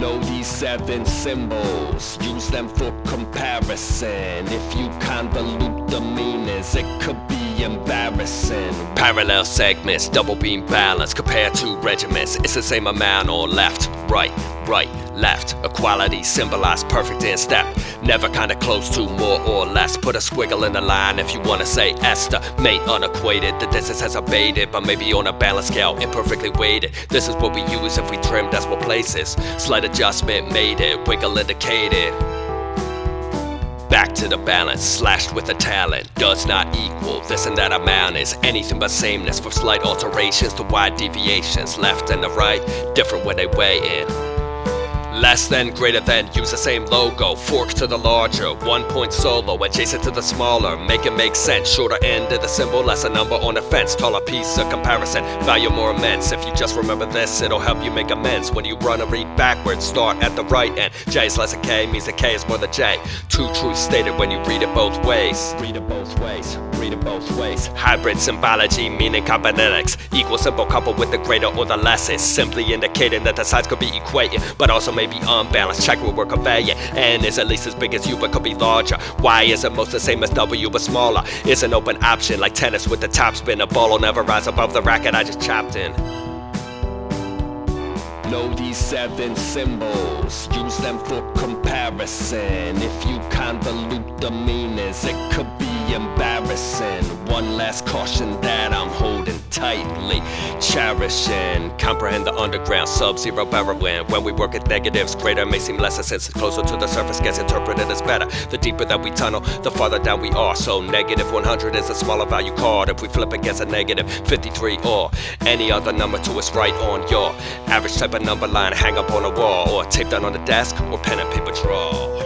Know these seven symbols, use them for comparison. If you convolute the meanings, it could be embarrassing. Parallel segments, double beam balance compared to regiments. It's the same amount or left, right, right, left. Equality symbolized perfect in step. Never kinda close to more or less. Put a squiggle in the line if you wanna say Esther. Mate unequated, the distance has abated, but maybe on a balance scale, imperfectly weighted. This is what we use if we trim decimal places. Slight adjustment made it, wiggle indicated. Back to the balance, slashed with a talent Does not equal this and that amount is anything but sameness From slight alterations to wide deviations Left and the right, different when they weigh in Less than, greater than, use the same logo. Fork to the larger, one point solo Adjacent to the smaller, make it make sense Shorter end of the symbol, less a number on a fence Taller piece of comparison, value more immense If you just remember this, it'll help you make amends. When you run and read backwards, start at the right end. J is less than K, means the K is more than J. Two truths stated when you read it both ways. Read it both ways, read it both ways. Hybrid symbology, meaning cybernetics. Equal symbol coupled with the greater or the less Is simply indicating that the sides could be equating But also may be unbalanced. Check what we're conveying. N is at least as big as you, but could be larger. Y is almost the same as W, but smaller. It's an open option, like tennis with the top spin. A ball will never rise above the racket I just chopped in. Know these seven symbols, use them for comparison. If you convolute the meanings, it could be embarrassing. One last caution that I'm holding tightly, cherishing. Comprehend the underground sub-zero barrowing. When we work at negatives, greater may seem less since it's closer to the surface gets interpreted as better. The deeper that we tunnel, the farther down we are. So negative 100 is a smaller value card. If we flip against a negative 53 or any other number to its right on your average type of number line hang up on a wall or tape down on the desk or pen and paper draw.